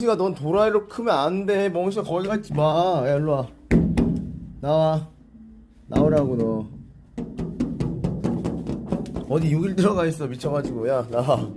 멍시가 넌 도라이로 크면 안돼. 멍시가 거기 갔지 마 야 일로 와. 나와. 나오라고 너. 어디 6일 들어가 있어. 미쳐가지고. 야 나와.